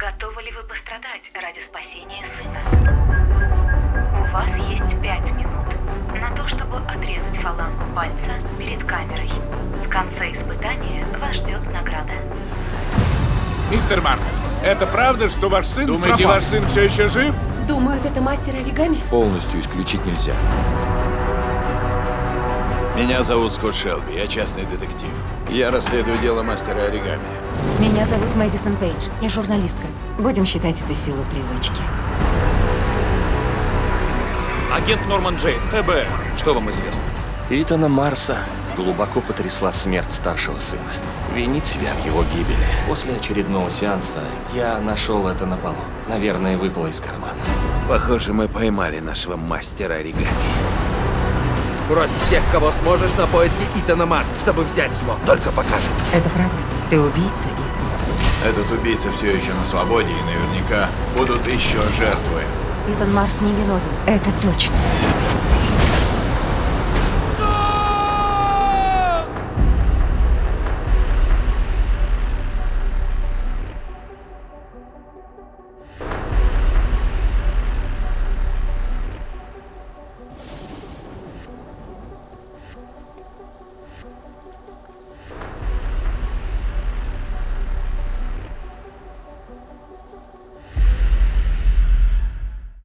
Готовы ли вы пострадать ради спасения сына? У вас есть пять минут на то, чтобы отрезать фалангу пальца перед камерой. В конце испытания вас ждет награда. Мистер Марс, это правда, что ваш сын Думаете, пропал? ваш сын все еще жив? Думают, это мастер оригами? Полностью исключить нельзя. Меня зовут Скотт Шелби, я частный детектив. Я расследую дело мастера оригами. Меня зовут Мэдисон Пейдж. Я журналистка. Будем считать это силой привычки. Агент Норман Джейн, ФБР. Что вам известно? Итана Марса глубоко потрясла смерть старшего сына. Винить себя в его гибели. После очередного сеанса я нашел это на полу. Наверное, выпало из кармана. Похоже, мы поймали нашего мастера оригами. Брось всех, кого сможешь, на поиски Итана Марс, чтобы взять его. Только покажется. Это правда? Ты убийца, Итан? Этот убийца все еще на свободе, и наверняка будут еще жертвы. Итан Марс не виновен. Это точно.